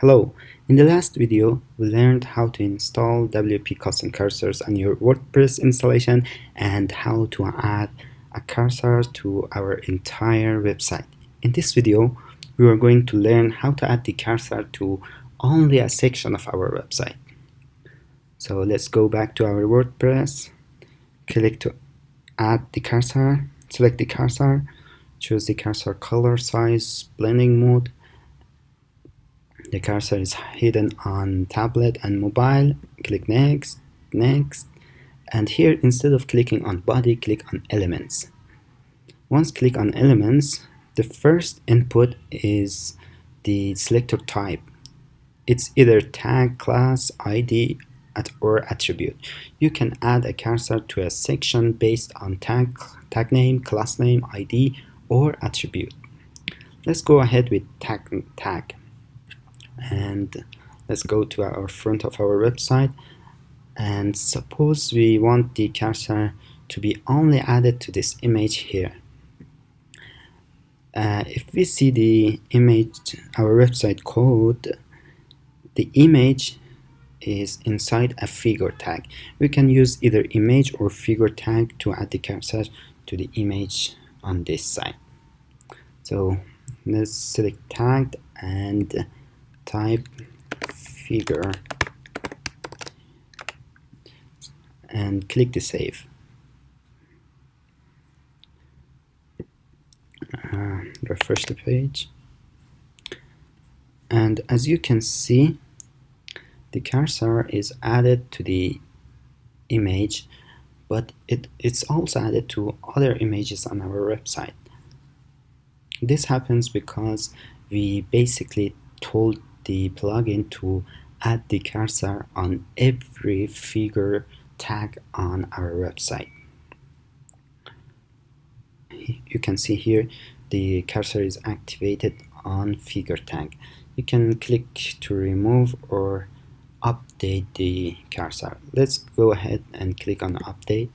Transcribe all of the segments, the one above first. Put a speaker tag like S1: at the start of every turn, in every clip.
S1: Hello, in the last video we learned how to install WP custom cursors on your WordPress installation and how to add a cursor to our entire website. In this video we are going to learn how to add the cursor to only a section of our website. So let's go back to our WordPress, click to add the cursor, select the cursor, choose the cursor color size, blending mode, the cursor is hidden on tablet and mobile. Click next next. And here instead of clicking on body click on elements. Once click on elements the first input is the selector type. It's either tag class id or attribute. You can add a cursor to a section based on tag tag name class name id or attribute. Let's go ahead with tag tag and let's go to our front of our website. And suppose we want the cursor to be only added to this image here. Uh, if we see the image our website code the image is inside a figure tag. We can use either image or figure tag to add the cursor to the image on this side. So let's select tag and type figure and click the save. Uh, refresh the page. And as you can see the cursor is added to the image but it, it's also added to other images on our website. This happens because we basically told the plugin to add the cursor on every figure tag on our website. You can see here the cursor is activated on figure tag. You can click to remove or update the cursor. Let's go ahead and click on update.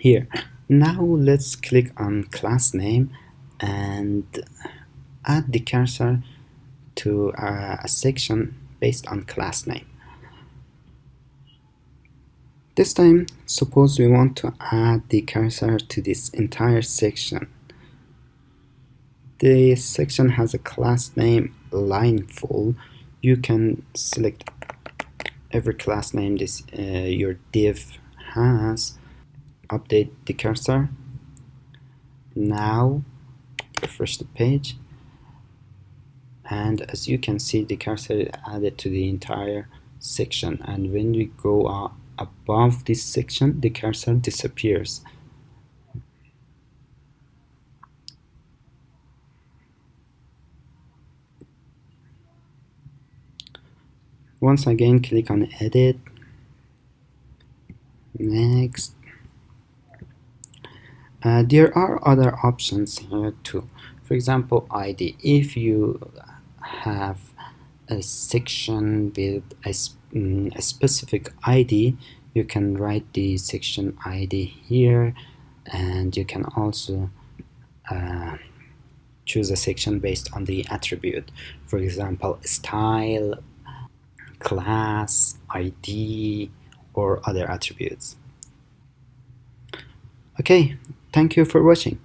S1: Here, now let's click on class name and add the cursor to a, a section based on class name. This time, suppose we want to add the cursor to this entire section. The section has a class name lineful. You can select every class name this uh, your div has update the cursor. Now refresh the page. And as you can see the cursor is added to the entire section. And when we go uh, above this section the cursor disappears. Once again click on edit. Next uh, there are other options here too. For example, ID. If you have a section with a, mm, a specific ID, you can write the section ID here and you can also uh, choose a section based on the attribute. For example, style, class, ID, or other attributes. Okay, Thank you for watching.